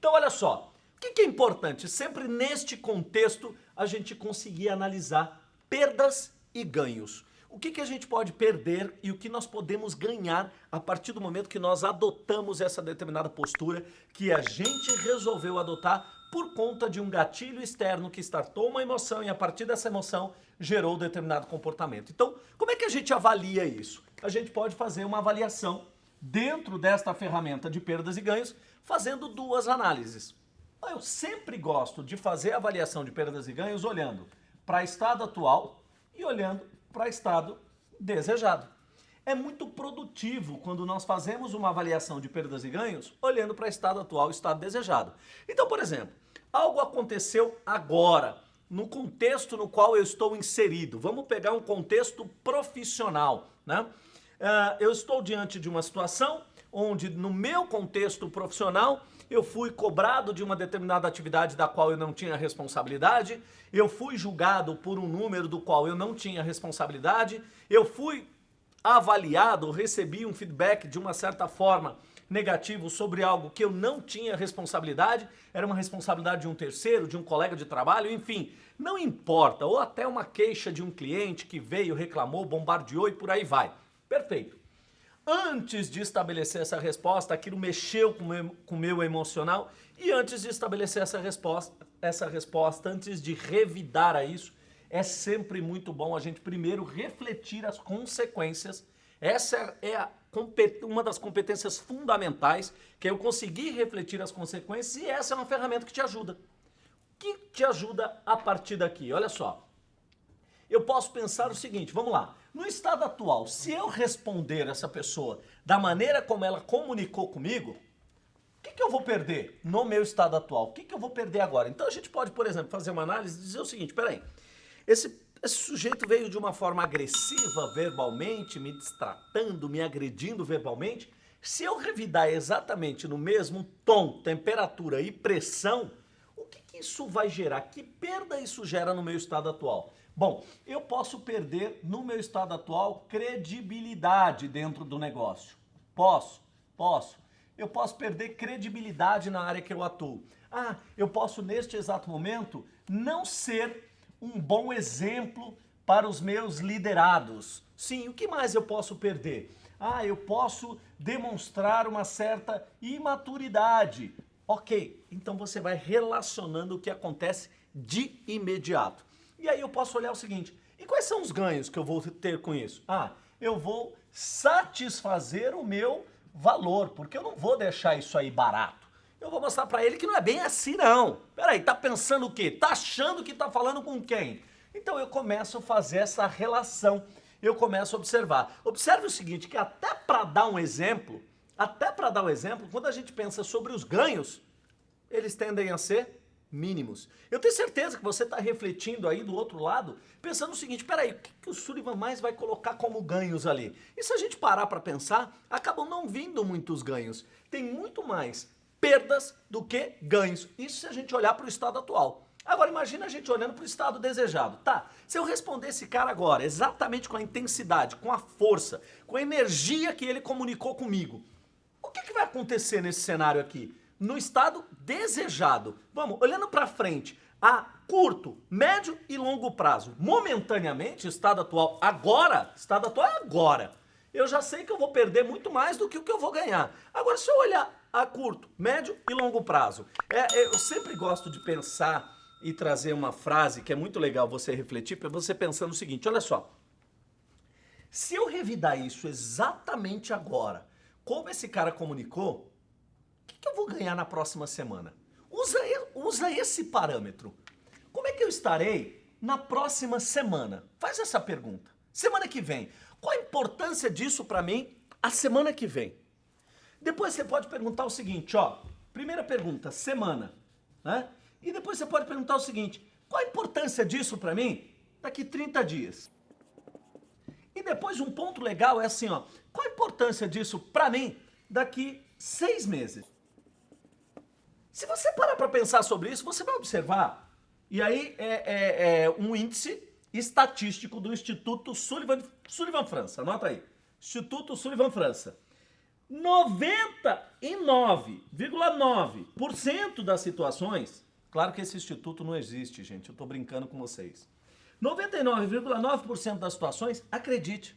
Então olha só, o que, é importante? Sempre neste contexto a gente conseguir analisar perdas e ganhos. O que a gente pode perder e o que nós podemos ganhar a partir do momento que nós adotamos essa determinada postura que a gente resolveu adotar por conta de um gatilho externo que startou uma emoção e a partir dessa emoção gerou determinado comportamento. Então, como é que a gente avalia isso? A gente pode fazer uma avaliação dentro desta ferramenta de perdas e ganhos, fazendo duas análises. Eu sempre gosto de fazer avaliação de perdas e ganhos olhando para estado atual e olhando para estado desejado. É muito produtivo quando nós fazemos uma avaliação de perdas e ganhos olhando para estado atual e estado desejado. Então, por exemplo, algo aconteceu agora, no contexto no qual eu estou inserido. Vamos pegar um contexto profissional, né? Uh, eu estou diante de uma situação onde no meu contexto profissional eu fui cobrado de uma determinada atividade da qual eu não tinha responsabilidade, eu fui julgado por um número do qual eu não tinha responsabilidade, eu fui avaliado, recebi um feedback de uma certa forma negativo sobre algo que eu não tinha responsabilidade, era uma responsabilidade de um terceiro, de um colega de trabalho, enfim, não importa, ou até uma queixa de um cliente que veio, reclamou, bombardeou e por aí vai. Perfeito antes de estabelecer essa resposta, aquilo mexeu com o meu, com meu emocional e antes de estabelecer essa resposta, essa resposta, antes de revidar a isso, é sempre muito bom a gente primeiro refletir as consequências. Essa é a, uma das competências fundamentais, que é eu conseguir refletir as consequências e essa é uma ferramenta que te ajuda. Que te ajuda a partir daqui? Olha só, eu posso pensar o seguinte, vamos lá. No estado atual, se eu responder essa pessoa da maneira como ela comunicou comigo, o que, que, eu vou perder no meu estado atual? O que, que, eu vou perder agora? Então a gente pode, por exemplo, fazer uma análise e dizer o seguinte, peraí, esse, esse sujeito veio de uma forma agressiva verbalmente, me destratando, me agredindo verbalmente, se eu revidar exatamente no mesmo tom, temperatura e pressão, o que, que isso vai gerar? Que perda isso gera no meu estado atual? Bom, eu posso perder, no meu estado atual, credibilidade dentro do negócio. Posso, posso. Eu posso perder credibilidade na área que eu atuo. Ah, eu posso, neste exato momento, não ser um bom exemplo para os meus liderados. Sim, o que mais eu posso perder? Ah, eu posso demonstrar uma certa imaturidade. Ok, então você vai relacionando o que acontece de imediato. E aí eu posso olhar o seguinte, e quais são os ganhos que eu vou ter com isso? Ah, eu vou satisfazer o meu valor, porque eu não vou deixar isso aí barato. Eu vou mostrar para ele que não é bem assim não. Peraí, tá pensando o quê? Tá achando que tá falando com quem? Então eu começo a fazer essa relação, eu começo a observar. Observe o seguinte, que até para dar um exemplo, até para dar um exemplo, quando a gente pensa sobre os ganhos, eles tendem a ser mínimos. Eu tenho certeza que você está refletindo aí do outro lado, pensando o seguinte, peraí, o que, que o Sullivan mais vai colocar como ganhos ali? E se a gente parar para pensar, acabam não vindo muitos ganhos. Tem muito mais perdas do que ganhos. Isso se a gente olhar para o estado atual. Agora imagina a gente olhando para o estado desejado. Tá, se eu responder esse cara agora exatamente com a intensidade, com a força, com a energia que ele comunicou comigo, o que, que vai acontecer nesse cenário aqui? No estado desejado. Vamos, olhando para frente, a curto, médio e longo prazo. Momentaneamente, estado atual agora, estado atual é agora. Eu já sei que eu vou perder muito mais do que o que eu vou ganhar. Agora, se eu olhar a curto, médio e longo prazo, é, é, eu sempre gosto de pensar e trazer uma frase que é muito legal você refletir, para você pensar no seguinte, olha só. Se eu revidar isso exatamente agora, como esse cara comunicou, que eu vou ganhar na próxima semana? Usa, usa esse parâmetro. Como é que eu estarei na próxima semana? Faz essa pergunta. Semana que vem. Qual a importância disso para mim a semana que vem? Depois você pode perguntar o seguinte, ó. Primeira pergunta, semana. Né? E depois você pode perguntar o seguinte, qual a importância disso para mim daqui 30 dias? E depois um ponto legal é assim, ó. Qual a importância disso para mim daqui seis meses? Se você parar para pensar sobre isso, você vai observar, e aí é, é, é um índice estatístico do Instituto Sullivan, Sullivan França, anota aí, Instituto Sullivan França. 99,9% das situações, claro que esse instituto não existe, gente, eu estou brincando com vocês. 99,9% das situações, acredite,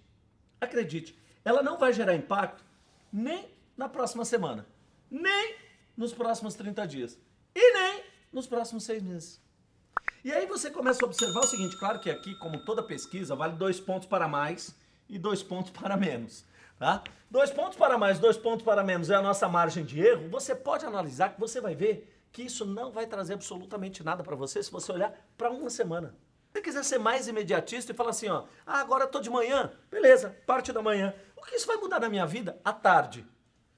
acredite, ela não vai gerar impacto nem na próxima semana, nem nos próximos 30 dias e nem nos próximos seis meses. E aí você começa a observar o seguinte, claro que aqui, como toda pesquisa, vale dois pontos para mais e dois pontos para menos. Tá? Dois pontos para mais, dois pontos para menos é a nossa margem de erro. Você pode analisar que você vai ver que isso não vai trazer absolutamente nada para você se você olhar para uma semana. Se você quiser ser mais imediatista e falar assim, ó, ah, agora tô de manhã, beleza, parte da manhã. O que isso vai mudar na minha vida? À tarde.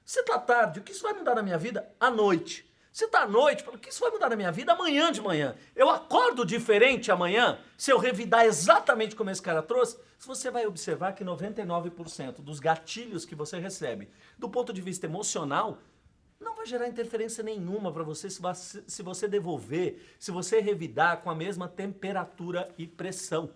Se tá tarde, o que isso vai mudar na minha vida? À noite. Se tá à noite, o que isso vai mudar na minha vida? Amanhã de manhã. Eu acordo diferente amanhã, se eu revidar exatamente como esse cara trouxe, você vai observar que 99% dos gatilhos que você recebe, do ponto de vista emocional, não vai gerar interferência nenhuma para você você se você devolver, se você revidar com a mesma temperatura e pressão.